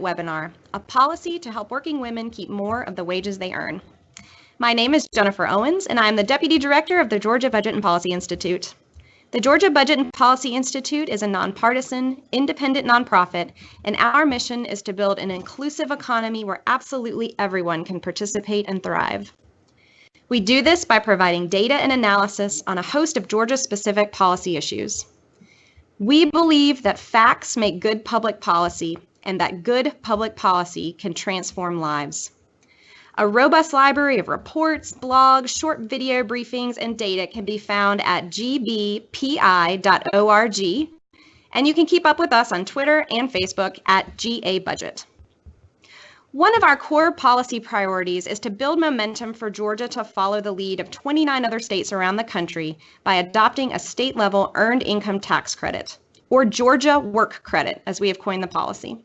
webinar, a policy to help working women keep more of the wages they earn. My name is Jennifer Owens, and I am the Deputy Director of the Georgia Budget and Policy Institute. The Georgia Budget and Policy Institute is a nonpartisan, independent nonprofit, and our mission is to build an inclusive economy where absolutely everyone can participate and thrive. We do this by providing data and analysis on a host of Georgia-specific policy issues. We believe that facts make good public policy and that good public policy can transform lives. A robust library of reports, blogs, short video briefings, and data can be found at gbpi.org. And you can keep up with us on Twitter and Facebook at GA Budget. One of our core policy priorities is to build momentum for Georgia to follow the lead of 29 other states around the country by adopting a state level earned income tax credit, or Georgia Work Credit, as we have coined the policy.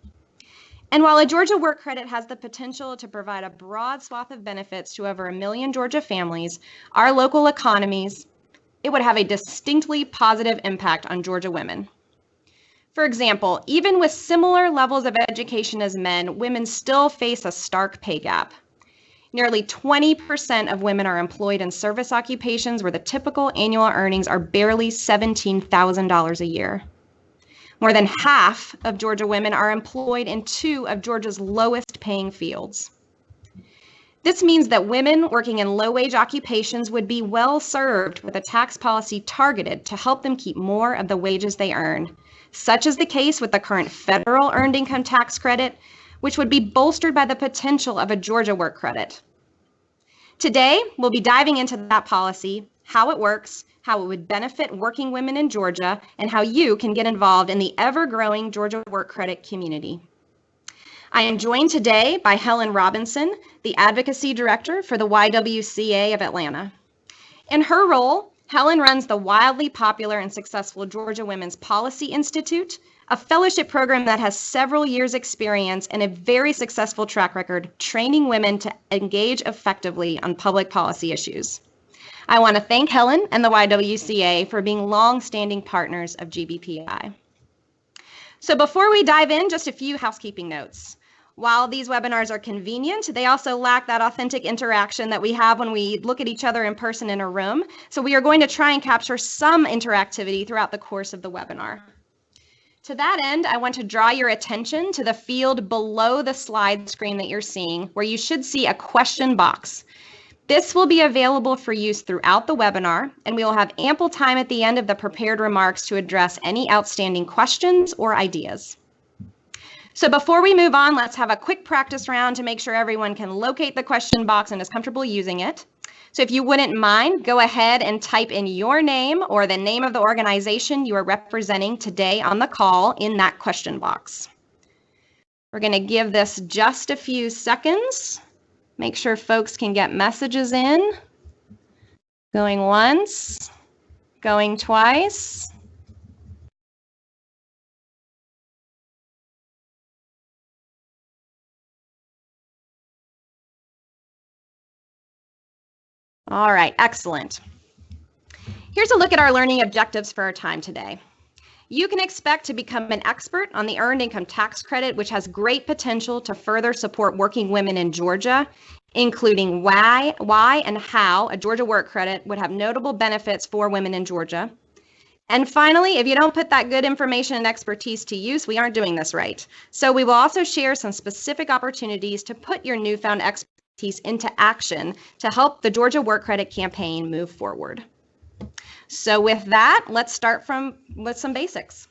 And while a Georgia work credit has the potential to provide a broad swath of benefits to over a million Georgia families, our local economies, it would have a distinctly positive impact on Georgia women. For example, even with similar levels of education as men, women still face a stark pay gap. Nearly 20% of women are employed in service occupations where the typical annual earnings are barely $17,000 a year. More than half of Georgia women are employed in two of Georgia's lowest paying fields. This means that women working in low wage occupations would be well served with a tax policy targeted to help them keep more of the wages they earn, such is the case with the current federal earned income tax credit, which would be bolstered by the potential of a Georgia work credit. Today, we'll be diving into that policy, how it works, how it would benefit working women in Georgia, and how you can get involved in the ever-growing Georgia Work Credit community. I am joined today by Helen Robinson, the Advocacy Director for the YWCA of Atlanta. In her role, Helen runs the wildly popular and successful Georgia Women's Policy Institute, a fellowship program that has several years experience and a very successful track record training women to engage effectively on public policy issues. I want to thank Helen and the YWCA for being long-standing partners of GBPI. So before we dive in, just a few housekeeping notes. While these webinars are convenient, they also lack that authentic interaction that we have when we look at each other in person in a room. So we are going to try and capture some interactivity throughout the course of the webinar. To that end, I want to draw your attention to the field below the slide screen that you're seeing, where you should see a question box. This will be available for use throughout the webinar, and we will have ample time at the end of the prepared remarks to address any outstanding questions or ideas. So before we move on, let's have a quick practice round to make sure everyone can locate the question box and is comfortable using it. So if you wouldn't mind, go ahead and type in your name or the name of the organization you are representing today on the call in that question box. We're going to give this just a few seconds. Make sure folks can get messages in. Going once, going twice. All right, excellent. Here's a look at our learning objectives for our time today. You can expect to become an expert on the Earned Income Tax Credit, which has great potential to further support working women in Georgia, including why, why and how a Georgia Work Credit would have notable benefits for women in Georgia. And finally, if you don't put that good information and expertise to use, we aren't doing this right. So we will also share some specific opportunities to put your newfound expertise into action to help the Georgia Work Credit campaign move forward. So with that, let's start from with some basics.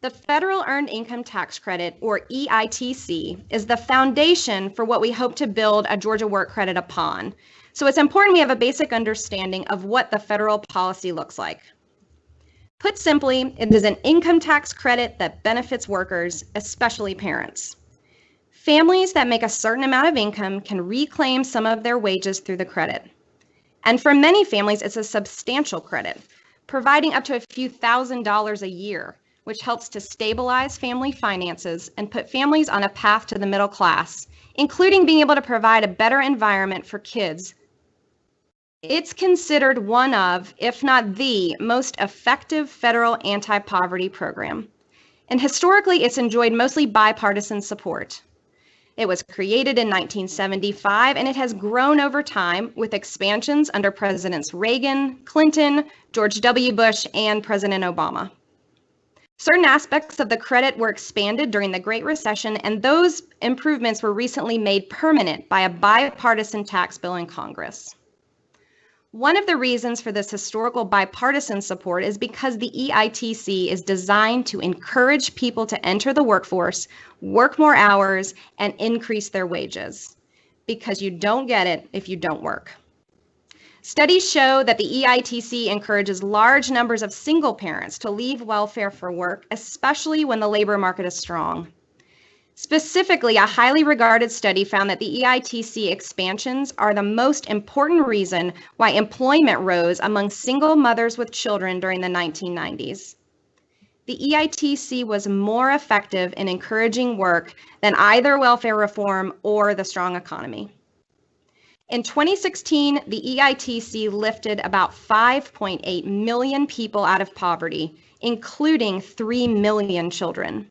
The Federal Earned Income Tax Credit, or EITC, is the foundation for what we hope to build a Georgia Work Credit upon. So it's important we have a basic understanding of what the federal policy looks like. Put simply, it is an income tax credit that benefits workers, especially parents. Families that make a certain amount of income can reclaim some of their wages through the credit. And for many families, it's a substantial credit, providing up to a few thousand dollars a year, which helps to stabilize family finances and put families on a path to the middle class, including being able to provide a better environment for kids. It's considered one of, if not the, most effective federal anti-poverty program. and historically it's enjoyed mostly bipartisan support. It was created in 1975 and it has grown over time with expansions under Presidents Reagan, Clinton, George W. Bush, and President Obama. Certain aspects of the credit were expanded during the Great Recession, and those improvements were recently made permanent by a bipartisan tax bill in Congress. One of the reasons for this historical bipartisan support is because the EITC is designed to encourage people to enter the workforce, work more hours, and increase their wages. Because you don't get it if you don't work. Studies show that the EITC encourages large numbers of single parents to leave welfare for work, especially when the labor market is strong. Specifically, a highly regarded study found that the EITC expansions are the most important reason why employment rose among single mothers with children during the 1990s. The EITC was more effective in encouraging work than either welfare reform or the strong economy. In 2016, the EITC lifted about 5.8 million people out of poverty, including 3 million children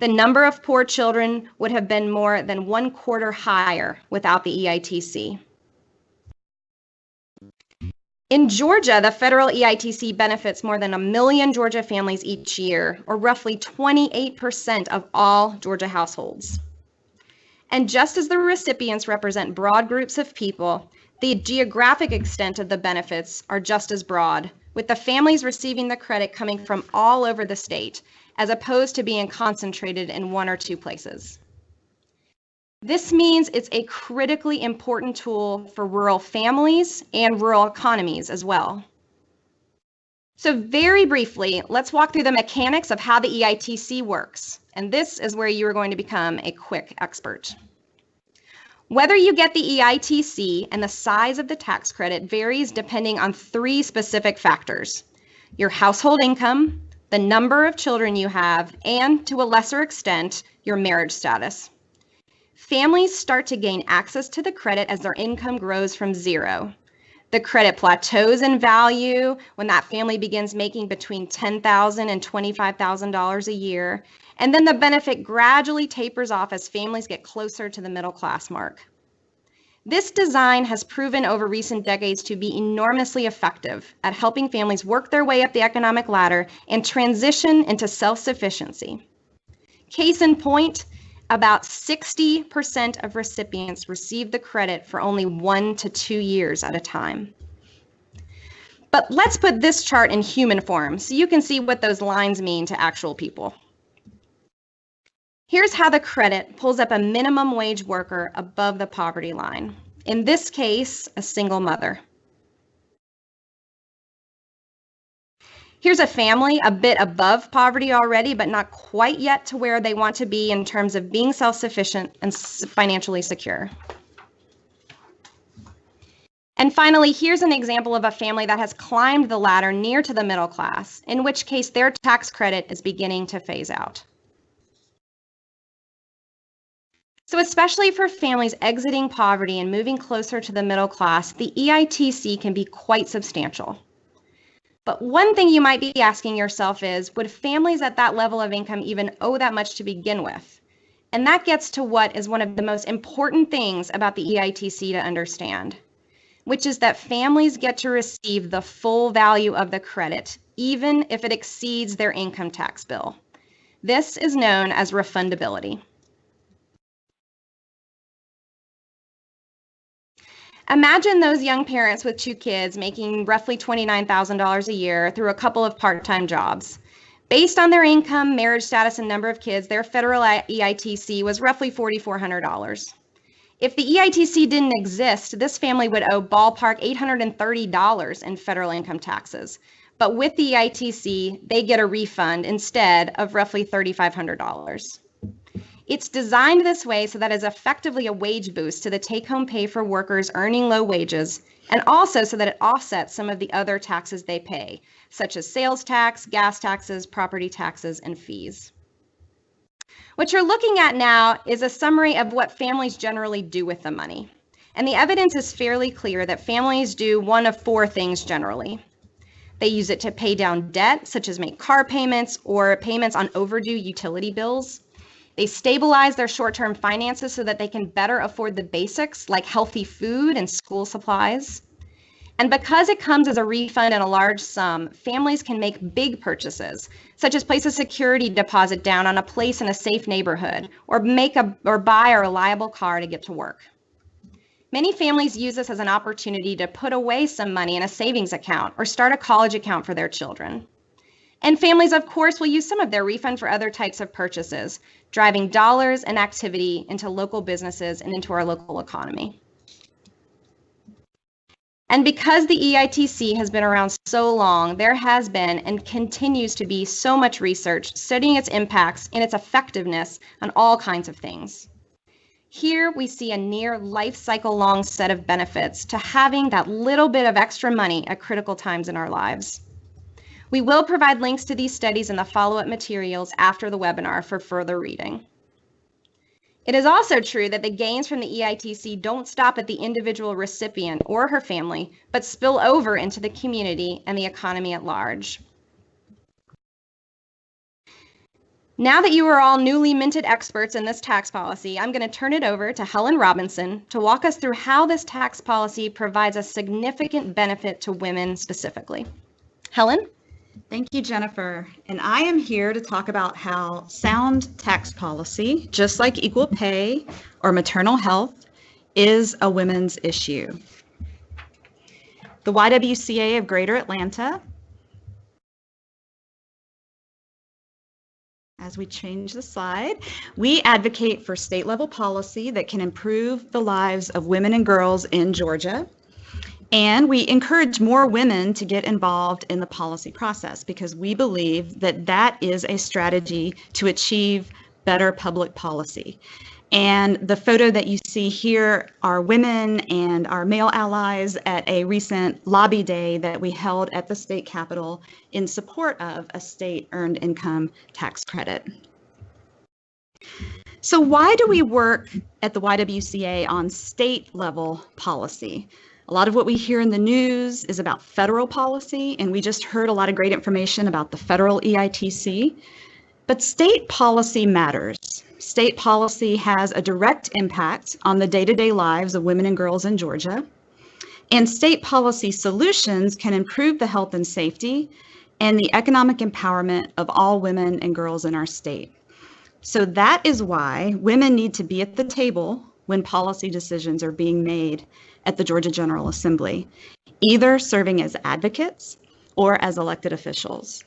the number of poor children would have been more than one quarter higher without the EITC. In Georgia, the federal EITC benefits more than a million Georgia families each year, or roughly 28% of all Georgia households. And just as the recipients represent broad groups of people, the geographic extent of the benefits are just as broad, with the families receiving the credit coming from all over the state, as opposed to being concentrated in one or two places. This means it's a critically important tool for rural families and rural economies as well. So very briefly, let's walk through the mechanics of how the EITC works. And this is where you are going to become a quick expert. Whether you get the EITC and the size of the tax credit varies depending on three specific factors. Your household income, the number of children you have, and to a lesser extent, your marriage status. Families start to gain access to the credit as their income grows from zero. The credit plateaus in value when that family begins making between $10,000 and $25,000 a year, and then the benefit gradually tapers off as families get closer to the middle class mark. This design has proven over recent decades to be enormously effective at helping families work their way up the economic ladder and transition into self-sufficiency. Case in point, about 60% of recipients receive the credit for only one to two years at a time. But let's put this chart in human form so you can see what those lines mean to actual people. Here's how the credit pulls up a minimum wage worker above the poverty line. In this case, a single mother. Here's a family a bit above poverty already, but not quite yet to where they want to be in terms of being self-sufficient and financially secure. And finally, here's an example of a family that has climbed the ladder near to the middle class, in which case their tax credit is beginning to phase out. So especially for families exiting poverty and moving closer to the middle class, the EITC can be quite substantial. But one thing you might be asking yourself is, would families at that level of income even owe that much to begin with? And that gets to what is one of the most important things about the EITC to understand, which is that families get to receive the full value of the credit, even if it exceeds their income tax bill. This is known as refundability. Imagine those young parents with two kids making roughly $29,000 a year through a couple of part-time jobs. Based on their income, marriage status, and number of kids, their federal EITC was roughly $4,400. If the EITC didn't exist, this family would owe ballpark $830 in federal income taxes. But with the EITC, they get a refund instead of roughly $3,500. It's designed this way so that it's effectively a wage boost to the take home pay for workers earning low wages, and also so that it offsets some of the other taxes they pay, such as sales tax, gas taxes, property taxes, and fees. What you're looking at now is a summary of what families generally do with the money. And the evidence is fairly clear that families do one of four things generally. They use it to pay down debt, such as make car payments or payments on overdue utility bills. They stabilize their short term finances so that they can better afford the basics like healthy food and school supplies. And because it comes as a refund in a large sum, families can make big purchases, such as place a security deposit down on a place in a safe neighborhood or make a or buy a reliable car to get to work. Many families use this as an opportunity to put away some money in a savings account or start a college account for their children. And families, of course, will use some of their refund for other types of purchases, driving dollars and activity into local businesses and into our local economy. And because the EITC has been around so long, there has been and continues to be so much research studying its impacts and its effectiveness on all kinds of things. Here we see a near life cycle long set of benefits to having that little bit of extra money at critical times in our lives. We will provide links to these studies in the follow-up materials after the webinar for further reading. It is also true that the gains from the EITC don't stop at the individual recipient or her family, but spill over into the community and the economy at large. Now that you are all newly minted experts in this tax policy, I'm going to turn it over to Helen Robinson to walk us through how this tax policy provides a significant benefit to women specifically. Helen? Thank you, Jennifer. And I am here to talk about how sound tax policy, just like equal pay or maternal health, is a women's issue. The YWCA of Greater Atlanta as we change the slide, we advocate for state level policy that can improve the lives of women and girls in Georgia. And we encourage more women to get involved in the policy process because we believe that that is a strategy to achieve better public policy. And the photo that you see here are women and our male allies at a recent lobby day that we held at the state capitol in support of a state earned income tax credit. So why do we work at the YWCA on state level policy? A lot of what we hear in the news is about federal policy, and we just heard a lot of great information about the federal EITC. But state policy matters. State policy has a direct impact on the day-to-day lives of women and girls in Georgia. And state policy solutions can improve the health and safety and the economic empowerment of all women and girls in our state. So that is why women need to be at the table when policy decisions are being made at the Georgia General Assembly, either serving as advocates or as elected officials.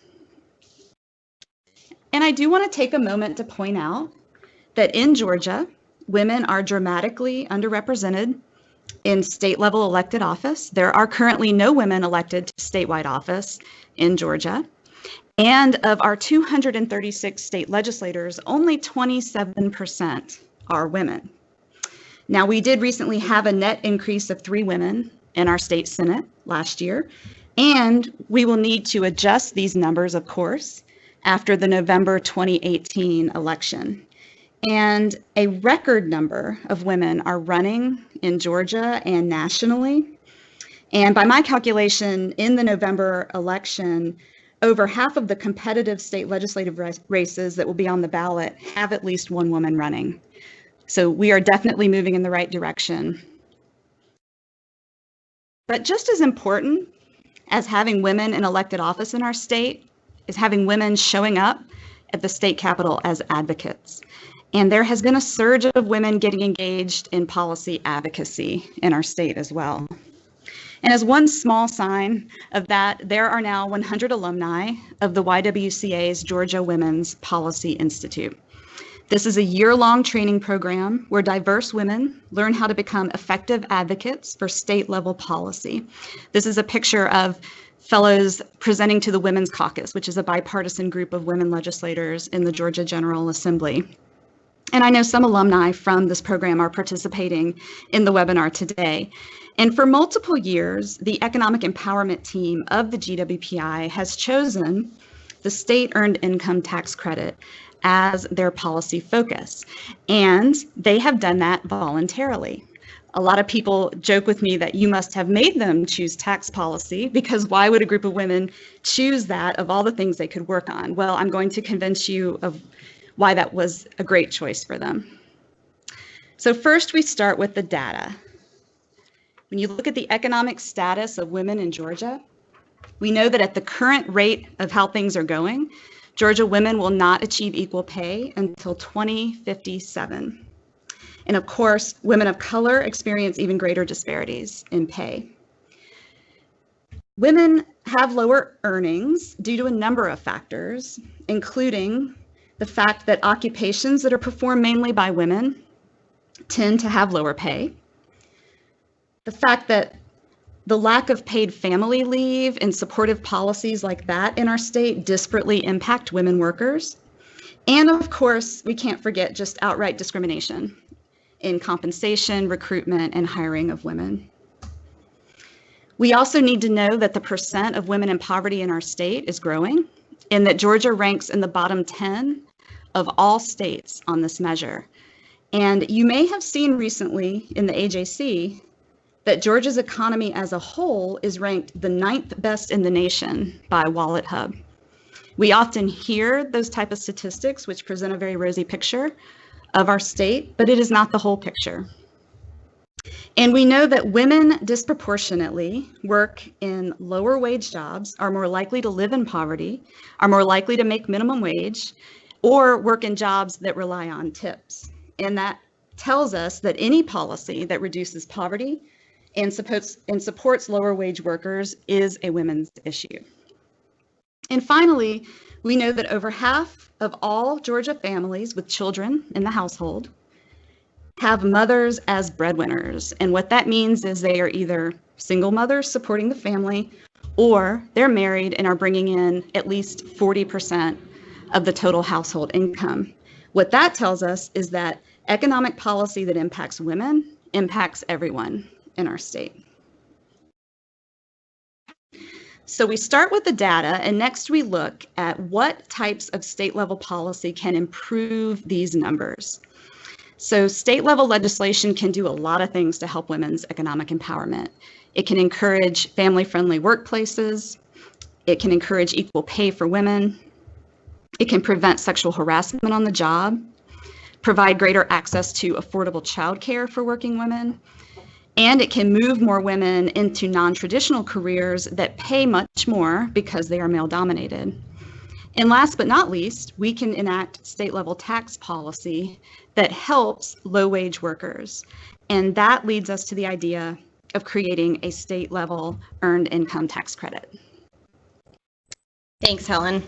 And I do want to take a moment to point out that in Georgia, women are dramatically underrepresented in state level elected office. There are currently no women elected to statewide office in Georgia. And of our 236 state legislators, only 27% are women. Now, we did recently have a net increase of three women in our state Senate last year, and we will need to adjust these numbers, of course, after the November 2018 election. And a record number of women are running in Georgia and nationally. And by my calculation, in the November election, over half of the competitive state legislative races that will be on the ballot have at least one woman running. So we are definitely moving in the right direction. But just as important as having women in elected office in our state is having women showing up at the state capitol as advocates. And there has been a surge of women getting engaged in policy advocacy in our state as well. And as one small sign of that, there are now 100 alumni of the YWCA's Georgia Women's Policy Institute. This is a year-long training program where diverse women learn how to become effective advocates for state-level policy. This is a picture of fellows presenting to the Women's Caucus, which is a bipartisan group of women legislators in the Georgia General Assembly. And I know some alumni from this program are participating in the webinar today. And for multiple years, the Economic Empowerment Team of the GWPI has chosen the State Earned Income Tax Credit as their policy focus. And they have done that voluntarily. A lot of people joke with me that you must have made them choose tax policy because why would a group of women choose that of all the things they could work on? Well, I'm going to convince you of why that was a great choice for them. So first we start with the data. When you look at the economic status of women in Georgia, we know that at the current rate of how things are going, Georgia women will not achieve equal pay until 2057. And of course, women of color experience even greater disparities in pay. Women have lower earnings due to a number of factors, including the fact that occupations that are performed mainly by women tend to have lower pay, the fact that the lack of paid family leave and supportive policies like that in our state disparately impact women workers. And of course, we can't forget just outright discrimination in compensation, recruitment, and hiring of women. We also need to know that the percent of women in poverty in our state is growing and that Georgia ranks in the bottom 10 of all states on this measure. And you may have seen recently in the AJC that Georgia's economy as a whole is ranked the ninth best in the nation by WalletHub. We often hear those type of statistics, which present a very rosy picture of our state, but it is not the whole picture. And we know that women disproportionately work in lower wage jobs, are more likely to live in poverty, are more likely to make minimum wage, or work in jobs that rely on tips. And that tells us that any policy that reduces poverty and supports, and supports lower wage workers is a women's issue. And finally, we know that over half of all Georgia families with children in the household have mothers as breadwinners. And what that means is they are either single mothers supporting the family or they're married and are bringing in at least 40% of the total household income. What that tells us is that economic policy that impacts women impacts everyone in our state. So we start with the data and next we look at what types of state level policy can improve these numbers. So state level legislation can do a lot of things to help women's economic empowerment. It can encourage family friendly workplaces. It can encourage equal pay for women. It can prevent sexual harassment on the job, provide greater access to affordable childcare for working women, and it can move more women into non-traditional careers that pay much more because they are male dominated. And last but not least, we can enact state level tax policy that helps low wage workers. And that leads us to the idea of creating a state level earned income tax credit. Thanks, Helen.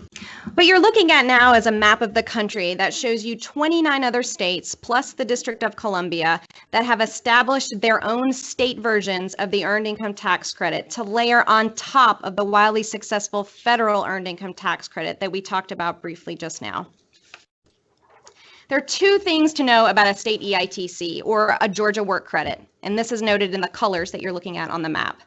What you're looking at now is a map of the country that shows you 29 other states plus the District of Columbia that have established their own state versions of the earned income tax credit to layer on top of the wildly successful federal earned income tax credit that we talked about briefly just now. There are two things to know about a state EITC or a Georgia work credit, and this is noted in the colors that you're looking at on the map.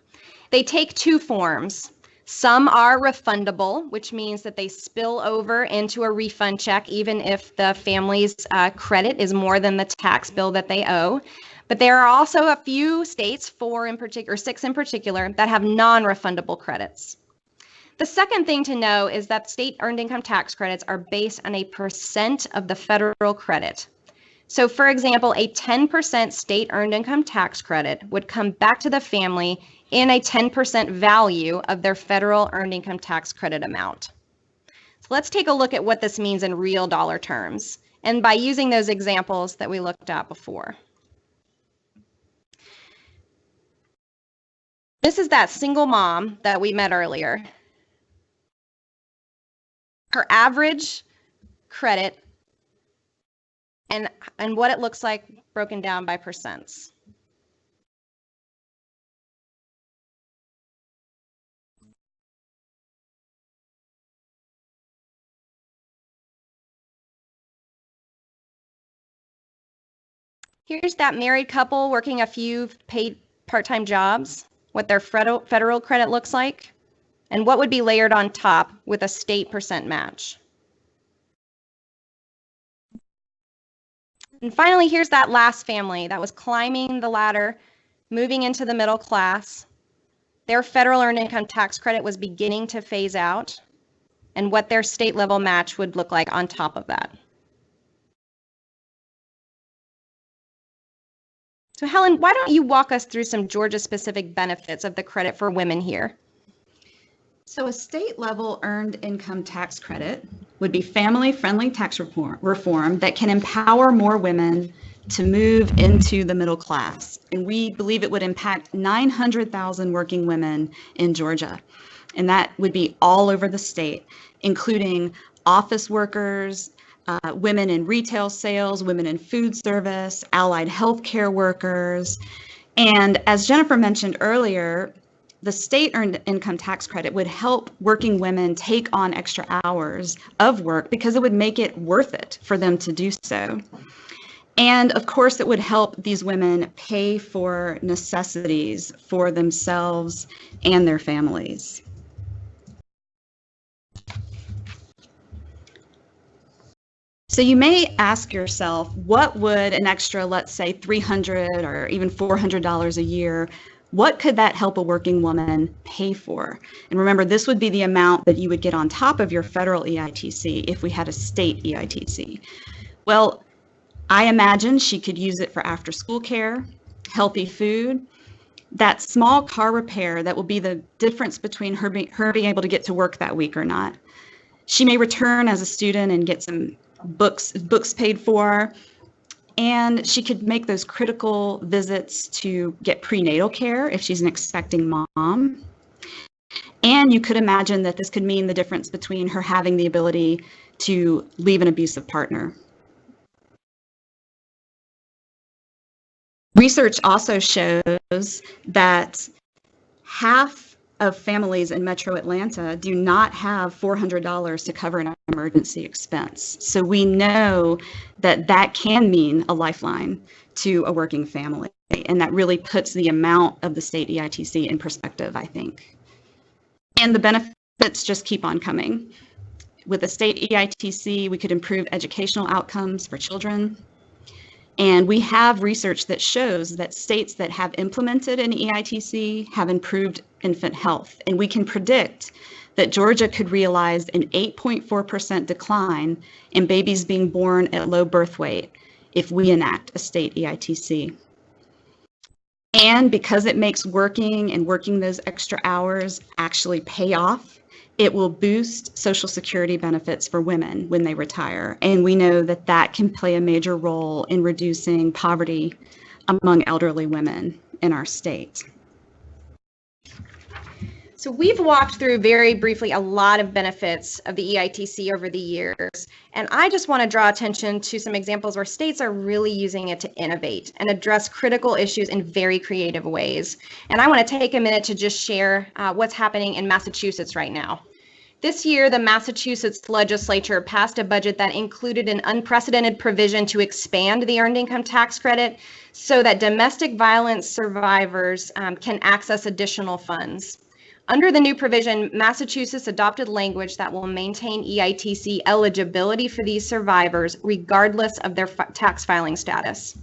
They take two forms. Some are refundable, which means that they spill over into a refund check, even if the family's uh, credit is more than the tax bill that they owe. But there are also a few states, four in particular, six in particular, that have non refundable credits. The second thing to know is that state earned income tax credits are based on a percent of the federal credit. So, for example, a 10% state earned income tax credit would come back to the family in a 10% value of their federal earned income tax credit amount. So let's take a look at what this means in real dollar terms and by using those examples that we looked at before. This is that single mom that we met earlier. Her average credit and, and what it looks like broken down by percents. Here's that married couple working a few paid part-time jobs, what their federal credit looks like, and what would be layered on top with a state percent match. And finally, here's that last family that was climbing the ladder moving into the middle class, their federal earned income tax credit was beginning to phase out, and what their state level match would look like on top of that. So Helen, why don't you walk us through some Georgia specific benefits of the credit for women here? So a state level earned income tax credit would be family friendly tax reform, reform that can empower more women to move into the middle class. And we believe it would impact 900,000 working women in Georgia. And that would be all over the state, including office workers, uh, women in retail sales, women in food service, allied healthcare workers. And as Jennifer mentioned earlier, the state earned income tax credit would help working women take on extra hours of work because it would make it worth it for them to do so. And of course, it would help these women pay for necessities for themselves and their families. So you may ask yourself, what would an extra, let's say 300 or even $400 a year what could that help a working woman pay for? And remember, this would be the amount that you would get on top of your federal EITC if we had a state EITC. Well, I imagine she could use it for after school care, healthy food, that small car repair that will be the difference between her, be, her being able to get to work that week or not. She may return as a student and get some books books paid for and she could make those critical visits to get prenatal care if she's an expecting mom. And you could imagine that this could mean the difference between her having the ability to leave an abusive partner. Research also shows that half of families in metro Atlanta do not have $400 to cover an emergency expense. So we know that that can mean a lifeline to a working family. And that really puts the amount of the state EITC in perspective, I think. And the benefits just keep on coming. With the state EITC, we could improve educational outcomes for children, and we have research that shows that states that have implemented an EITC have improved infant health. And we can predict that Georgia could realize an 8.4% decline in babies being born at low birth weight if we enact a state EITC. And because it makes working and working those extra hours actually pay off, it will boost Social Security benefits for women when they retire. And we know that that can play a major role in reducing poverty among elderly women in our state. So we've walked through very briefly a lot of benefits of the EITC over the years. And I just want to draw attention to some examples where states are really using it to innovate and address critical issues in very creative ways. And I want to take a minute to just share uh, what's happening in Massachusetts right now. This year, the Massachusetts legislature passed a budget that included an unprecedented provision to expand the earned income tax credit so that domestic violence survivors um, can access additional funds. Under the new provision, Massachusetts adopted language that will maintain EITC eligibility for these survivors regardless of their tax filing status.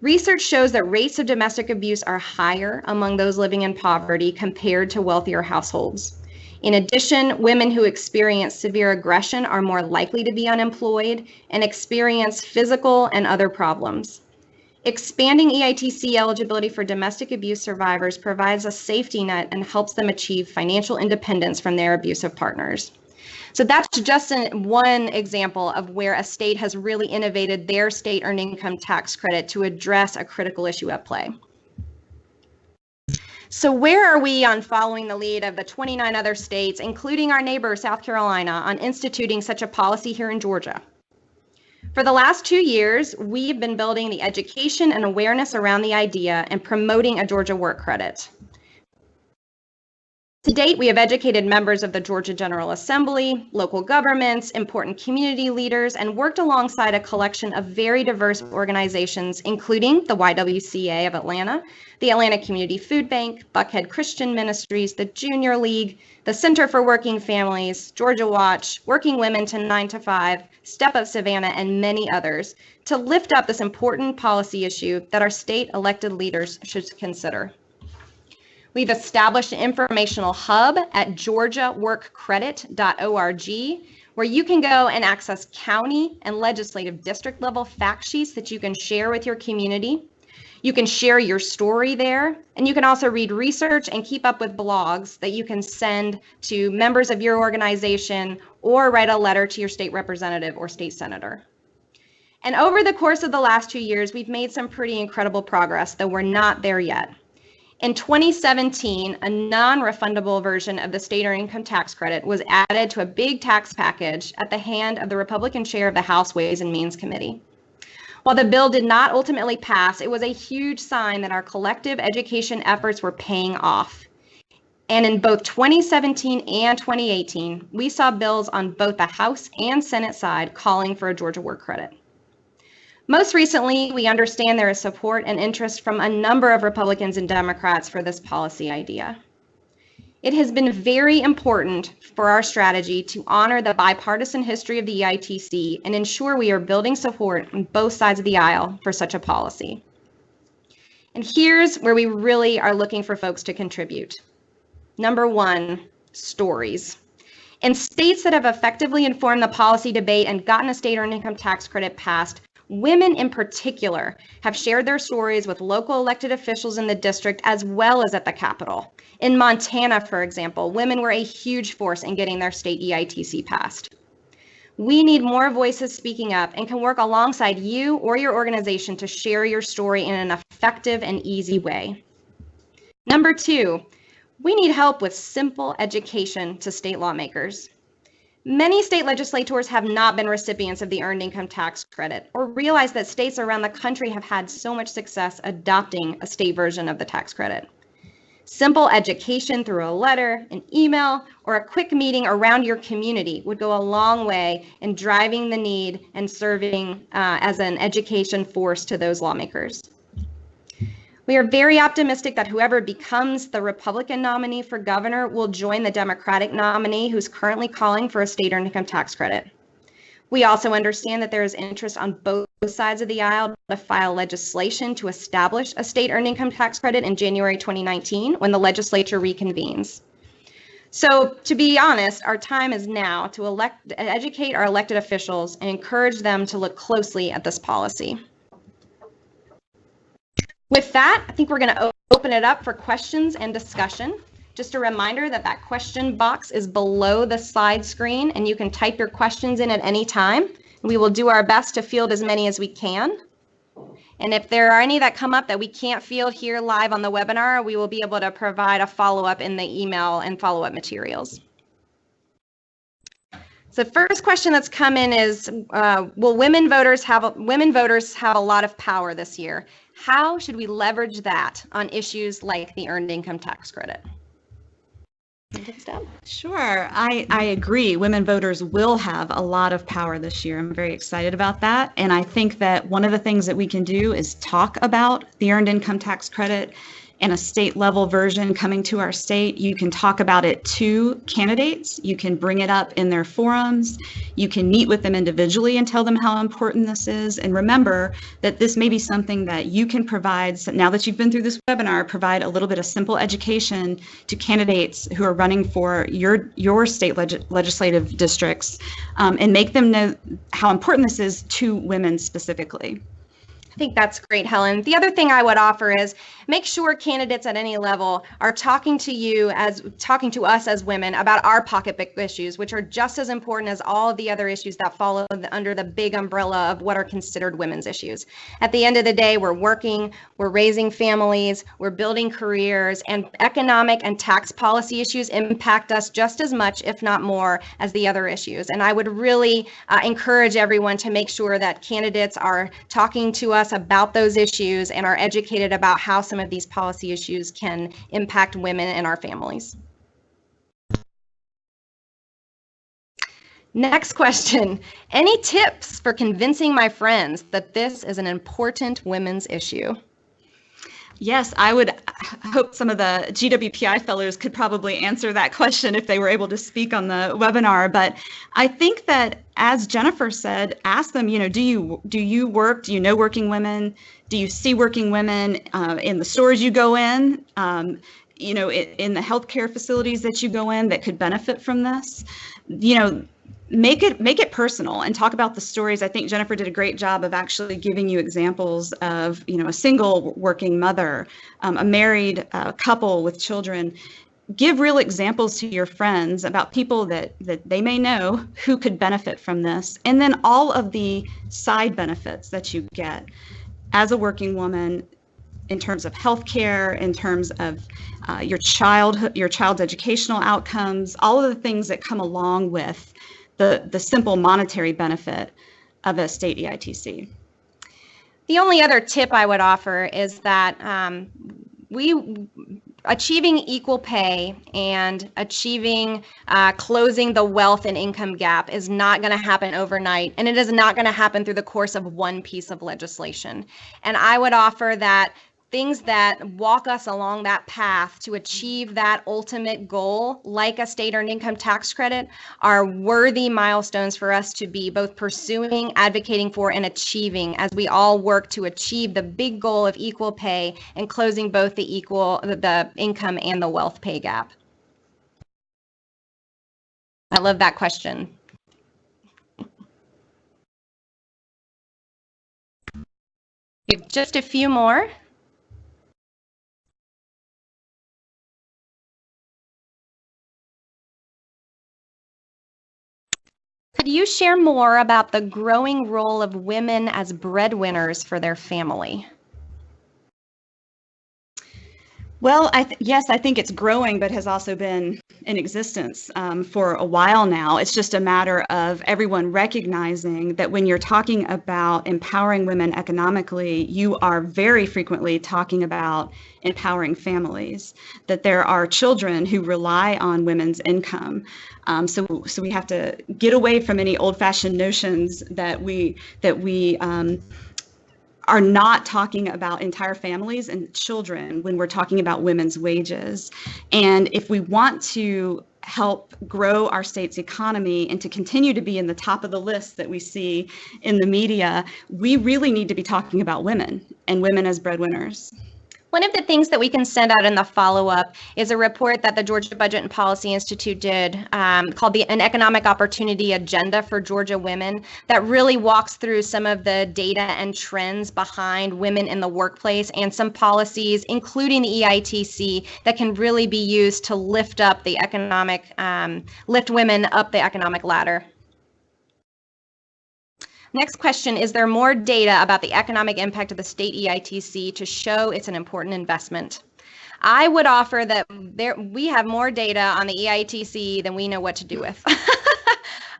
Research shows that rates of domestic abuse are higher among those living in poverty compared to wealthier households. In addition, women who experience severe aggression are more likely to be unemployed and experience physical and other problems. Expanding EITC eligibility for domestic abuse survivors provides a safety net and helps them achieve financial independence from their abusive partners. So that's just an, one example of where a state has really innovated their state earned income tax credit to address a critical issue at play. So where are we on following the lead of the 29 other states, including our neighbor, South Carolina, on instituting such a policy here in Georgia? For the last two years, we've been building the education and awareness around the idea and promoting a Georgia work credit. To date, we have educated members of the Georgia General Assembly, local governments, important community leaders, and worked alongside a collection of very diverse organizations, including the YWCA of Atlanta, the Atlanta Community Food Bank, Buckhead Christian Ministries, the Junior League, the Center for Working Families, Georgia Watch, Working Women to 9 to 5, Step Up Savannah, and many others to lift up this important policy issue that our state elected leaders should consider. We've established an informational hub at georgiaworkcredit.org where you can go and access county and legislative district level fact sheets that you can share with your community. You can share your story there, and you can also read research and keep up with blogs that you can send to members of your organization or write a letter to your state representative or state senator. And over the course of the last two years, we've made some pretty incredible progress, though we're not there yet. In 2017, a non-refundable version of the state earned income tax credit was added to a big tax package at the hand of the Republican chair of the House Ways and Means Committee. While the bill did not ultimately pass, it was a huge sign that our collective education efforts were paying off. And in both 2017 and 2018, we saw bills on both the House and Senate side calling for a Georgia work credit. Most recently, we understand there is support and interest from a number of Republicans and Democrats for this policy idea. It has been very important for our strategy to honor the bipartisan history of the EITC and ensure we are building support on both sides of the aisle for such a policy. And here's where we really are looking for folks to contribute. Number one, stories. In states that have effectively informed the policy debate and gotten a state earned income tax credit passed, Women in particular have shared their stories with local elected officials in the district as well as at the Capitol. In Montana, for example, women were a huge force in getting their state EITC passed. We need more voices speaking up and can work alongside you or your organization to share your story in an effective and easy way. Number two, we need help with simple education to state lawmakers. Many state legislators have not been recipients of the Earned Income Tax Credit or realize that states around the country have had so much success adopting a state version of the tax credit. Simple education through a letter, an email, or a quick meeting around your community would go a long way in driving the need and serving uh, as an education force to those lawmakers. We are very optimistic that whoever becomes the Republican nominee for governor will join the Democratic nominee who's currently calling for a state earned income tax credit. We also understand that there is interest on both sides of the aisle to file legislation to establish a state earned income tax credit in January 2019 when the legislature reconvenes. So to be honest, our time is now to elect, educate our elected officials and encourage them to look closely at this policy. With that, I think we're going to open it up for questions and discussion. Just a reminder that that question box is below the slide screen and you can type your questions in at any time. We will do our best to field as many as we can. And if there are any that come up that we can't field here live on the webinar, we will be able to provide a follow-up in the email and follow-up materials. So first question that's come in is, uh, will women voters have women voters have a lot of power this year? How should we leverage that on issues like the earned income tax credit? Sure, I, I agree. Women voters will have a lot of power this year. I'm very excited about that. And I think that one of the things that we can do is talk about the earned income tax credit and a state level version coming to our state, you can talk about it to candidates. You can bring it up in their forums. You can meet with them individually and tell them how important this is. And remember that this may be something that you can provide, so now that you've been through this webinar, provide a little bit of simple education to candidates who are running for your, your state leg legislative districts um, and make them know how important this is to women specifically. I think that's great, Helen. The other thing I would offer is make sure candidates at any level are talking to you as talking to us as women about our pocketbook issues, which are just as important as all of the other issues that follow under the big umbrella of what are considered women's issues. At the end of the day, we're working, we're raising families, we're building careers, and economic and tax policy issues impact us just as much, if not more, as the other issues. And I would really uh, encourage everyone to make sure that candidates are talking to us about those issues and are educated about how some some of these policy issues can impact women and our families. Next question. Any tips for convincing my friends that this is an important women's issue? Yes, I would hope some of the GWPI fellows could probably answer that question if they were able to speak on the webinar. But I think that, as Jennifer said, ask them. You know, do you do you work? Do you know working women? Do you see working women uh, in the stores you go in? Um, you know, in, in the healthcare facilities that you go in that could benefit from this. You know, make it make it personal and talk about the stories i think jennifer did a great job of actually giving you examples of you know a single working mother um, a married uh, couple with children give real examples to your friends about people that that they may know who could benefit from this and then all of the side benefits that you get as a working woman in terms of healthcare, in terms of uh, your child, your child's educational outcomes, all of the things that come along with the, the simple monetary benefit of a state EITC. The only other tip I would offer is that um, we achieving equal pay and achieving uh, closing the wealth and income gap is not going to happen overnight and it is not going to happen through the course of one piece of legislation. And i would offer that things that walk us along that path to achieve that ultimate goal, like a state earned income tax credit, are worthy milestones for us to be both pursuing, advocating for, and achieving as we all work to achieve the big goal of equal pay and closing both the equal the income and the wealth pay gap. I love that question. We have just a few more. Could you share more about the growing role of women as breadwinners for their family? Well, I yes, I think it's growing, but has also been in existence um, for a while now. It's just a matter of everyone recognizing that when you're talking about empowering women economically, you are very frequently talking about empowering families. That there are children who rely on women's income. Um, so, so we have to get away from any old-fashioned notions that we that we um, are not talking about entire families and children when we're talking about women's wages. And if we want to help grow our state's economy and to continue to be in the top of the list that we see in the media, we really need to be talking about women and women as breadwinners. One of the things that we can send out in the follow-up is a report that the Georgia Budget and Policy Institute did um, called the An Economic Opportunity Agenda for Georgia Women that really walks through some of the data and trends behind women in the workplace and some policies, including the EITC, that can really be used to lift up the economic, um, lift women up the economic ladder. Next question, is there more data about the economic impact of the state EITC to show it's an important investment? I would offer that there we have more data on the EITC than we know what to do with.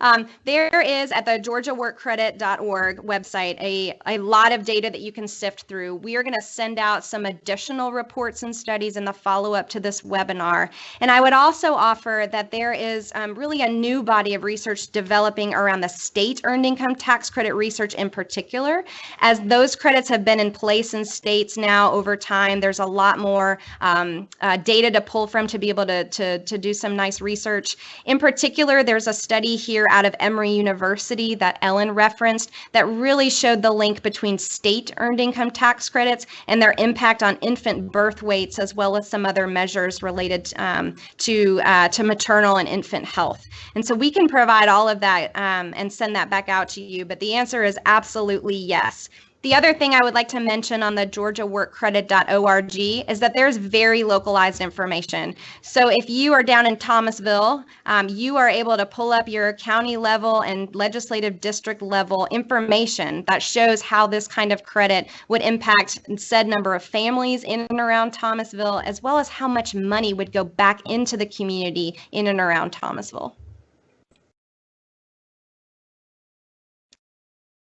Um, there is at the georgiaworkcredit.org website a, a lot of data that you can sift through. We are going to send out some additional reports and studies in the follow up to this webinar. And I would also offer that there is um, really a new body of research developing around the state earned income tax credit research in particular. As those credits have been in place in states now over time, there's a lot more um, uh, data to pull from to be able to, to, to do some nice research. In particular, there's a study here out of Emory University that Ellen referenced that really showed the link between state earned income tax credits and their impact on infant birth weights, as well as some other measures related um, to, uh, to maternal and infant health. And so we can provide all of that um, and send that back out to you. But the answer is absolutely yes. The other thing I would like to mention on the georgiaworkcredit.org is that there's very localized information. So if you are down in Thomasville, um, you are able to pull up your county level and legislative district level information that shows how this kind of credit would impact said number of families in and around Thomasville, as well as how much money would go back into the community in and around Thomasville.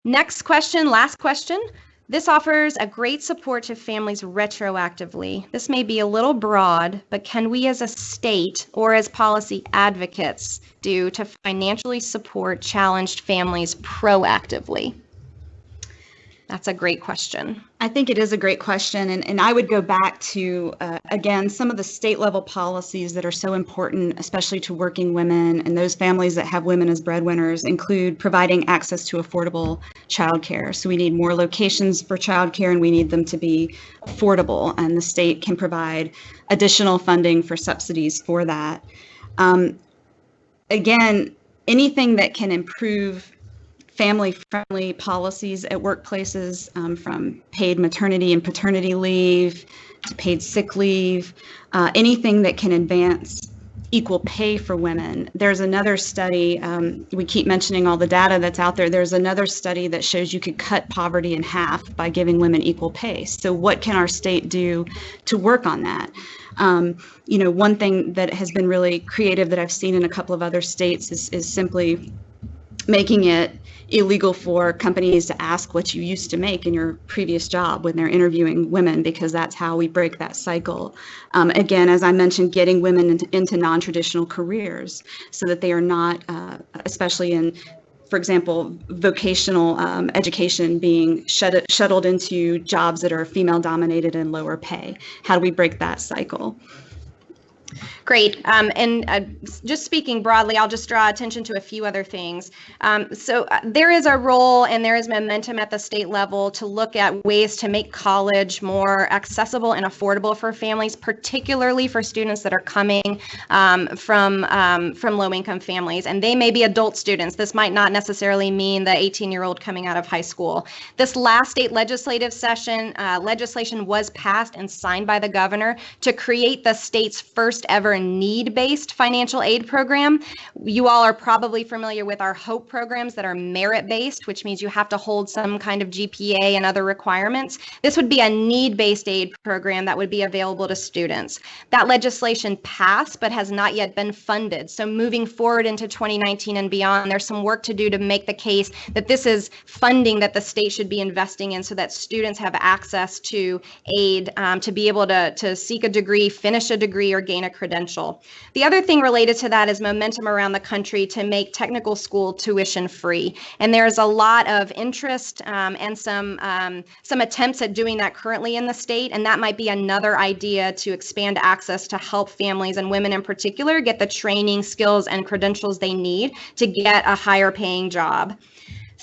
Next question, last question. This offers a great support to families retroactively. This may be a little broad, but can we as a state or as policy advocates do to financially support challenged families proactively? That's a great question. I think it is a great question. And, and I would go back to, uh, again, some of the state level policies that are so important, especially to working women and those families that have women as breadwinners, include providing access to affordable childcare. So we need more locations for childcare and we need them to be affordable. And the state can provide additional funding for subsidies for that. Um, again, anything that can improve family friendly policies at workplaces um, from paid maternity and paternity leave to paid sick leave, uh, anything that can advance equal pay for women. There's another study, um, we keep mentioning all the data that's out there. There's another study that shows you could cut poverty in half by giving women equal pay. So, what can our state do to work on that? Um, you know, one thing that has been really creative that I've seen in a couple of other states is, is simply making it illegal for companies to ask what you used to make in your previous job when they're interviewing women because that's how we break that cycle. Um, again, as I mentioned, getting women into, into non-traditional careers so that they are not, uh, especially in for example, vocational um, education being shuttled into jobs that are female dominated and lower pay. How do we break that cycle? Great. Um, and uh, just speaking broadly, I'll just draw attention to a few other things. Um, so uh, there is a role and there is momentum at the state level to look at ways to make college more accessible and affordable for families, particularly for students that are coming um, from um, from low-income families. And they may be adult students. This might not necessarily mean the 18-year-old coming out of high school. This last state legislative session, uh, legislation was passed and signed by the governor to create the state's first ever need based financial aid program. You all are probably familiar with our HOPE programs that are merit based, which means you have to hold some kind of GPA and other requirements. This would be a need based aid program that would be available to students. That legislation passed but has not yet been funded. So moving forward into 2019 and beyond, there's some work to do to make the case that this is funding that the state should be investing in so that students have access to aid um, to be able to, to seek a degree, finish a degree, or gain a credential. The other thing related to that is momentum around the country to make technical school tuition free. And there's a lot of interest um, and some, um, some attempts at doing that currently in the state. And that might be another idea to expand access to help families and women in particular get the training, skills, and credentials they need to get a higher paying job.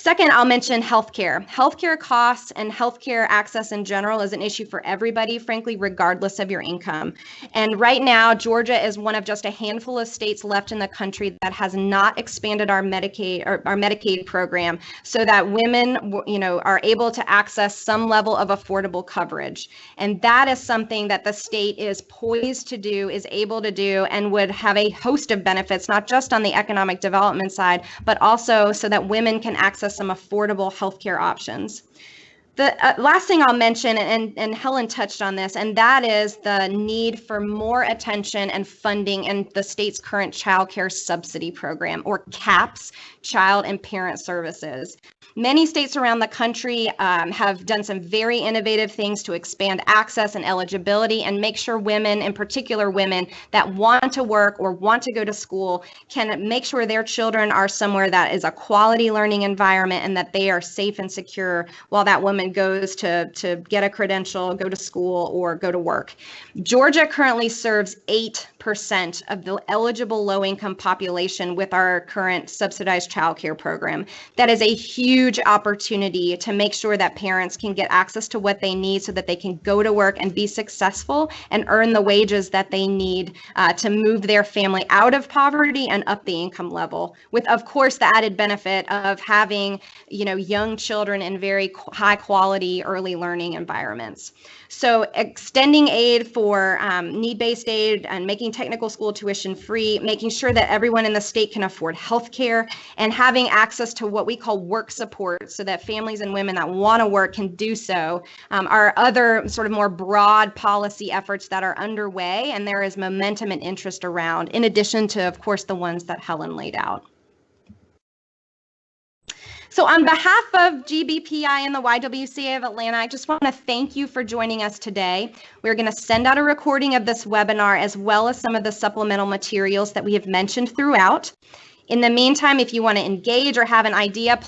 Second, I'll mention healthcare. Healthcare costs and healthcare access in general is an issue for everybody, frankly, regardless of your income. And right now, Georgia is one of just a handful of states left in the country that has not expanded our Medicaid or our Medicaid program so that women, you know, are able to access some level of affordable coverage. And that is something that the state is poised to do, is able to do, and would have a host of benefits, not just on the economic development side, but also so that women can access some affordable healthcare options. The uh, last thing I'll mention, and, and Helen touched on this, and that is the need for more attention and funding in the state's current child care subsidy program, or CAPS, Child and Parent Services. Many states around the country um, have done some very innovative things to expand access and eligibility and make sure women, in particular women that want to work or want to go to school, can make sure their children are somewhere that is a quality learning environment and that they are safe and secure while that woman goes to, to get a credential, go to school, or go to work. Georgia currently serves 8% of the eligible low income population with our current subsidized child care program. That is a huge huge opportunity to make sure that parents can get access to what they need so that they can go to work and be successful and earn the wages that they need uh, to move their family out of poverty and up the income level with of course the added benefit of having you know young children in very high quality early learning environments so extending aid for um, need-based aid and making technical school tuition free, making sure that everyone in the state can afford health care, and having access to what we call work support so that families and women that want to work can do so um, are other sort of more broad policy efforts that are underway and there is momentum and interest around, in addition to, of course, the ones that Helen laid out. So on behalf of GBPI and the YWCA of Atlanta, I just want to thank you for joining us today. We're going to send out a recording of this webinar as well as some of the supplemental materials that we have mentioned throughout. In the meantime, if you want to engage or have an idea,